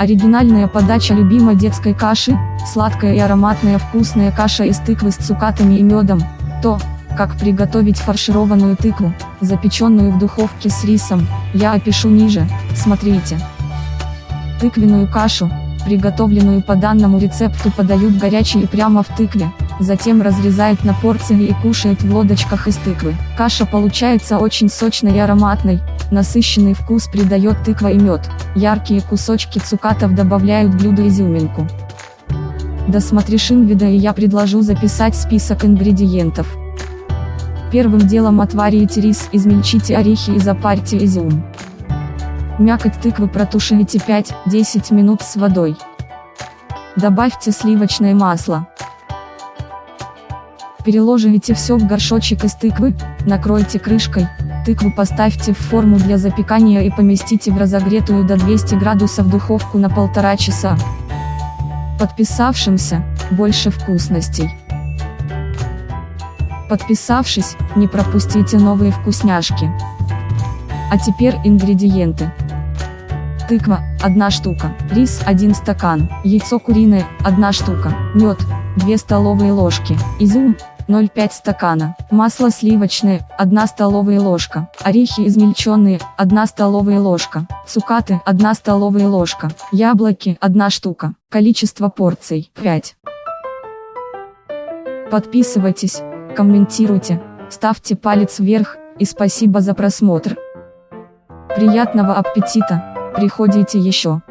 Оригинальная подача любимой детской каши, сладкая и ароматная вкусная каша из тыквы с цукатами и медом. То, как приготовить фаршированную тыкву, запеченную в духовке с рисом, я опишу ниже, смотрите. Тыквенную кашу, приготовленную по данному рецепту подают горячей и прямо в тыкве, затем разрезают на порции и кушают в лодочках из тыквы. Каша получается очень сочной и ароматной, насыщенный вкус придает тыква и мед, яркие кусочки цукатов добавляют блюду изюминку. Досмотришь вида и я предложу записать список ингредиентов. Первым делом отварите рис, измельчите орехи и запарьте изюм. Мякоть тыквы протушите 5-10 минут с водой. Добавьте сливочное масло. Переложите все в горшочек из тыквы, накройте крышкой, тыкву поставьте в форму для запекания и поместите в разогретую до 200 градусов духовку на полтора часа. Подписавшимся, больше вкусностей. Подписавшись, не пропустите новые вкусняшки. А теперь ингредиенты. Тыква, 1 штука, рис 1 стакан, яйцо куриное, 1 штука, мед, 2 столовые ложки, изюм, 0,5 стакана, масло сливочное, 1 столовая ложка, орехи измельченные, 1 столовая ложка, цукаты, 1 столовая ложка, яблоки, 1 штука, количество порций, 5. Подписывайтесь, комментируйте, ставьте палец вверх, и спасибо за просмотр. Приятного аппетита! Приходите еще.